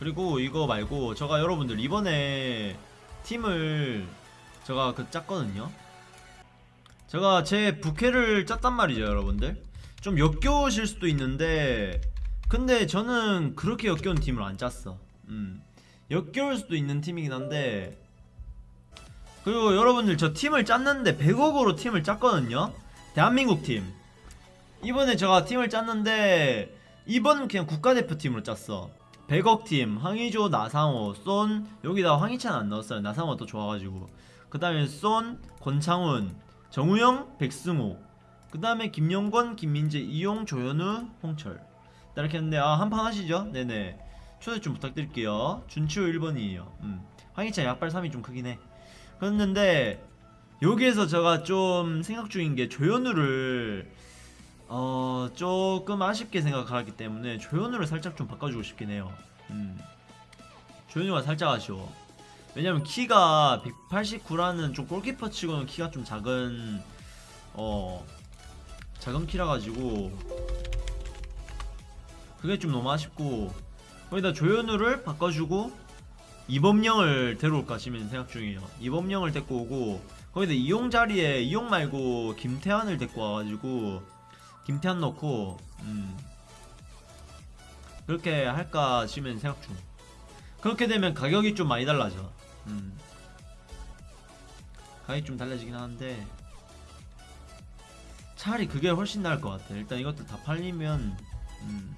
그리고 이거 말고 제가 여러분들 이번에 팀을 제가 그 짰거든요. 제가 제 부캐를 짰단 말이죠 여러분들. 좀 역겨우실 수도 있는데 근데 저는 그렇게 역겨운 팀을 안 짰어. 음. 역겨울 수도 있는 팀이긴 한데 그리고 여러분들 저 팀을 짰는데 100억으로 팀을 짰거든요. 대한민국 팀. 이번에 제가 팀을 짰는데 이번은 그냥 국가대표팀으로 짰어 100억 팀 황의조 나상호 쏜 여기다 황희찬 안 넣었어요. 나상호 또 좋아가지고. 그 다음에 쏜 권창훈 정우영 백승호. 그 다음에 김영권 김민재 이용 조현우 홍철. 이렇게 했는데 아 한판 하시죠? 네네. 초대 좀 부탁드릴게요. 준치호 1번이에요. 음. 황희찬 약발 3이 좀 크긴 해. 그랬는데 여기에서 제가 좀 생각 중인 게 조현우를 어 조금 아쉽게 생각하기 때문에 조현우를 살짝 좀 바꿔주고 싶긴 해요. 음. 조현우가 살짝 아쉬워. 왜냐면 키가 189라는 좀 골키퍼 치고는 키가 좀 작은 어 작은 키라 가지고 그게 좀 너무 아쉽고 거기다 조현우를 바꿔주고 이범령을 데려올까 지금 생각 중이에요. 이범령을 데리고 오고 거기다 이용 자리에 이용 말고 김태환을 데리고 와가지고 김태환 넣고 음 그렇게 할까 지금 생각 중. 그렇게 되면 가격이 좀 많이 달라져. 음 가격이 좀 달라지긴 하는데 차라리 그게 훨씬 나을 것 같아. 일단 이것들 다 팔리면 음